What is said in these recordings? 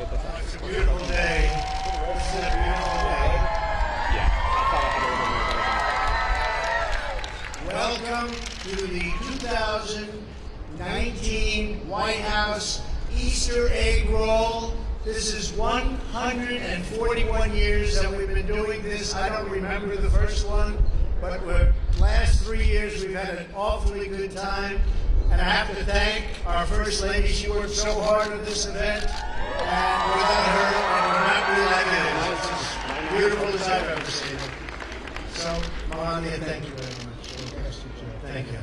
It's a beautiful day. This is a beautiful day. Welcome to the 2019 White House Easter egg roll. This is 141 years that we've been doing this. I don't remember the first one, but the last three years we've had an awfully good time. And I have to thank our First Lady. She worked so hard on this event. Without her, it would not be like as beautiful as I've ever seen. So, Melania, thank you very much. Thank you.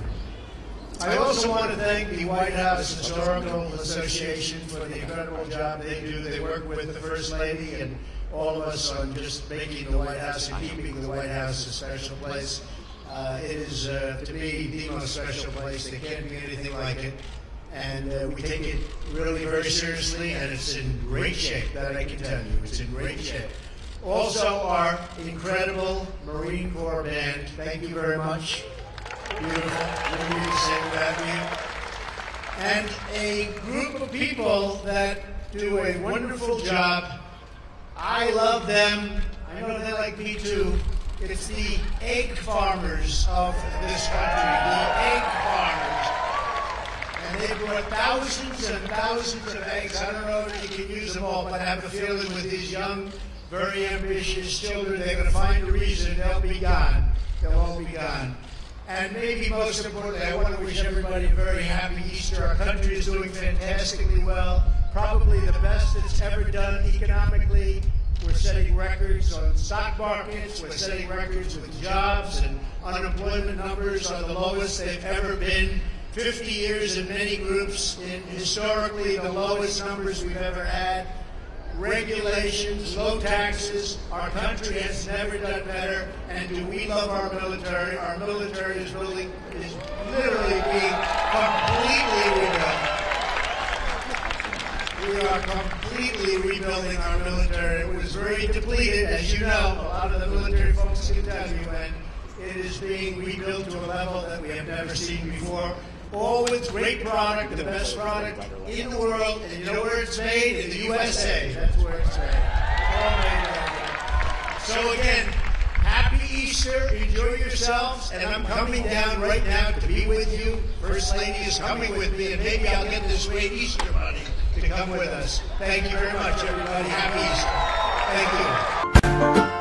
I also want to thank the White House Historical Association for the incredible job they do. They work with the First Lady and all of us on just making the White House and keeping the White House a special place. Uh, it is, uh, to me, the most special place. There can't be anything like it. And uh, we take it really very seriously, and it's in great shape, that I can tell you. It's in great shape. Also, our incredible Marine Corps band. Thank you very much. Beautiful. You. And a group of people that do a wonderful job. I love them. I know they like me too. It's the egg farmers of this country, the egg farmers. And they brought thousands and thousands of eggs. I don't know if you can use them all, but I have a feeling with these young, very ambitious children, they're going to find a reason they'll be gone. They'll all be gone. And maybe most importantly, I want to wish everybody a very happy Easter. Our country is doing fantastically well, probably the best it's ever done economically. We're setting records on stock markets. We're setting records with jobs and unemployment numbers are the lowest they've ever been. 50 years in many groups, in historically the lowest numbers we've ever had. Regulations, low taxes. Our country has never done better. And do we love our military? Our military is really is literally being completely rebuilt. We are completely rebuilding our military. It was very depleted, as you know. A lot of the military folks can tell you, and it is being rebuilt to a level that we have never seen before. With great product, the best product in the world, and you know where it's made? In the USA. That's where it's made. So again, happy Easter. Enjoy yourselves, and I'm coming down right now to be with you. First Lady is coming with me, and maybe I'll get this great Easter bunny to come with us. Thank you very much, everybody. Happy Easter. Thank you.